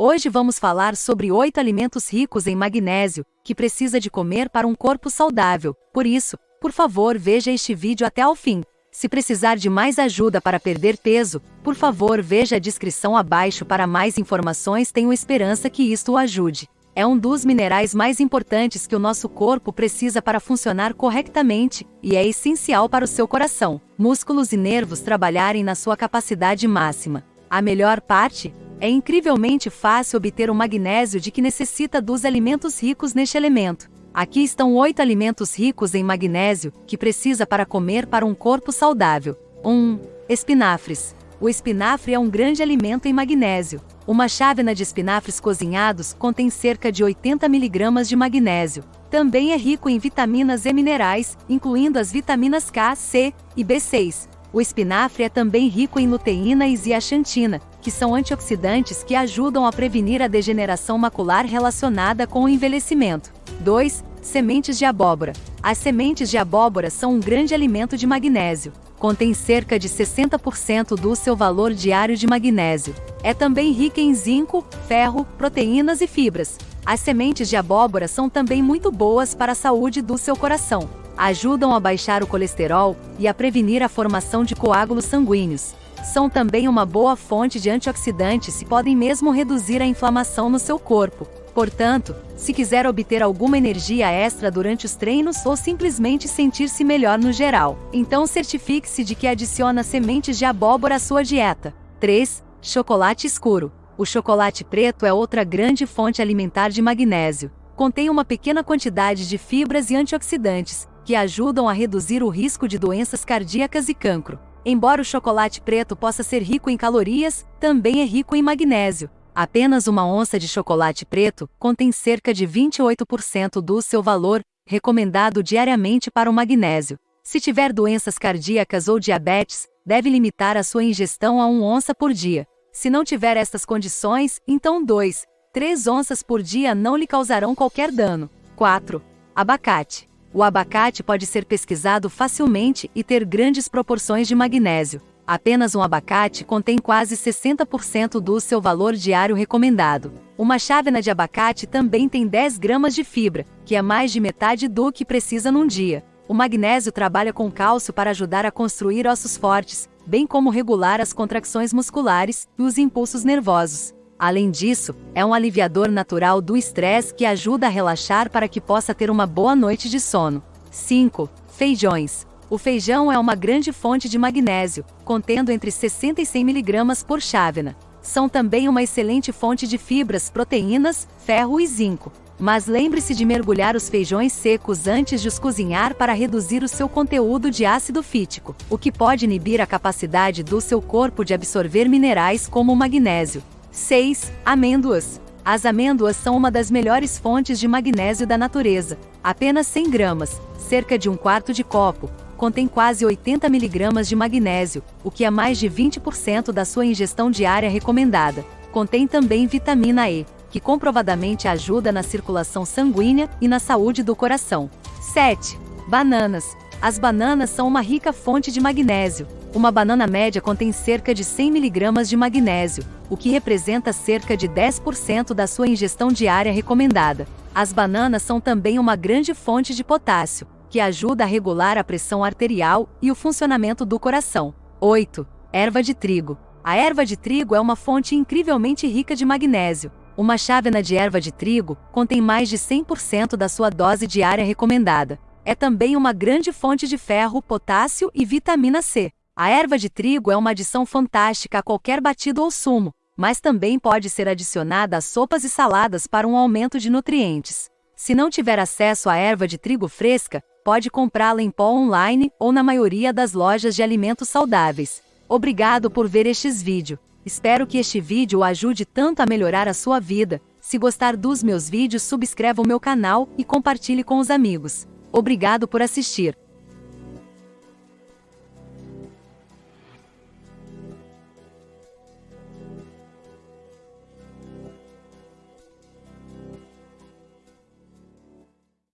Hoje vamos falar sobre oito alimentos ricos em magnésio que precisa de comer para um corpo saudável. Por isso, por favor, veja este vídeo até ao fim. Se precisar de mais ajuda para perder peso, por favor, veja a descrição abaixo para mais informações. Tenho esperança que isto o ajude. É um dos minerais mais importantes que o nosso corpo precisa para funcionar corretamente e é essencial para o seu coração, músculos e nervos trabalharem na sua capacidade máxima. A melhor parte é incrivelmente fácil obter o magnésio de que necessita dos alimentos ricos neste elemento. Aqui estão oito alimentos ricos em magnésio que precisa para comer para um corpo saudável. 1. Um, espinafres. O espinafre é um grande alimento em magnésio. Uma chávena de espinafres cozinhados contém cerca de 80 mg de magnésio. Também é rico em vitaminas e minerais, incluindo as vitaminas K, C e B6. O espinafre é também rico em luteína e zeaxantina, que são antioxidantes que ajudam a prevenir a degeneração macular relacionada com o envelhecimento. 2. Sementes de abóbora. As sementes de abóbora são um grande alimento de magnésio. Contém cerca de 60% do seu valor diário de magnésio. É também rica em zinco, ferro, proteínas e fibras. As sementes de abóbora são também muito boas para a saúde do seu coração ajudam a baixar o colesterol e a prevenir a formação de coágulos sanguíneos. São também uma boa fonte de antioxidantes e podem mesmo reduzir a inflamação no seu corpo. Portanto, se quiser obter alguma energia extra durante os treinos ou simplesmente sentir-se melhor no geral, então certifique-se de que adiciona sementes de abóbora à sua dieta. 3. Chocolate escuro. O chocolate preto é outra grande fonte alimentar de magnésio. Contém uma pequena quantidade de fibras e antioxidantes, que ajudam a reduzir o risco de doenças cardíacas e cancro. Embora o chocolate preto possa ser rico em calorias, também é rico em magnésio. Apenas uma onça de chocolate preto contém cerca de 28% do seu valor, recomendado diariamente para o magnésio. Se tiver doenças cardíacas ou diabetes, deve limitar a sua ingestão a 1 onça por dia. Se não tiver estas condições, então 2, 3 onças por dia não lhe causarão qualquer dano. 4. Abacate. O abacate pode ser pesquisado facilmente e ter grandes proporções de magnésio. Apenas um abacate contém quase 60% do seu valor diário recomendado. Uma chávena de abacate também tem 10 gramas de fibra, que é mais de metade do que precisa num dia. O magnésio trabalha com cálcio para ajudar a construir ossos fortes, bem como regular as contrações musculares e os impulsos nervosos. Além disso, é um aliviador natural do estresse que ajuda a relaxar para que possa ter uma boa noite de sono. 5. Feijões. O feijão é uma grande fonte de magnésio, contendo entre 60 e 100 mg por chávena. São também uma excelente fonte de fibras, proteínas, ferro e zinco. Mas lembre-se de mergulhar os feijões secos antes de os cozinhar para reduzir o seu conteúdo de ácido fítico, o que pode inibir a capacidade do seu corpo de absorver minerais como o magnésio. 6. Amêndoas. As amêndoas são uma das melhores fontes de magnésio da natureza. Apenas 100 gramas, cerca de um quarto de copo, contém quase 80 mg de magnésio, o que é mais de 20% da sua ingestão diária recomendada. Contém também vitamina E, que comprovadamente ajuda na circulação sanguínea e na saúde do coração. 7. Bananas. As bananas são uma rica fonte de magnésio, uma banana média contém cerca de 100 mg de magnésio, o que representa cerca de 10% da sua ingestão diária recomendada. As bananas são também uma grande fonte de potássio, que ajuda a regular a pressão arterial e o funcionamento do coração. 8. Erva de trigo. A erva de trigo é uma fonte incrivelmente rica de magnésio. Uma chávena de erva de trigo contém mais de 100% da sua dose diária recomendada. É também uma grande fonte de ferro, potássio e vitamina C. A erva de trigo é uma adição fantástica a qualquer batido ou sumo, mas também pode ser adicionada a sopas e saladas para um aumento de nutrientes. Se não tiver acesso à erva de trigo fresca, pode comprá-la em pó online ou na maioria das lojas de alimentos saudáveis. Obrigado por ver estes vídeos. Espero que este vídeo o ajude tanto a melhorar a sua vida. Se gostar dos meus vídeos, subscreva o meu canal e compartilhe com os amigos. Obrigado por assistir.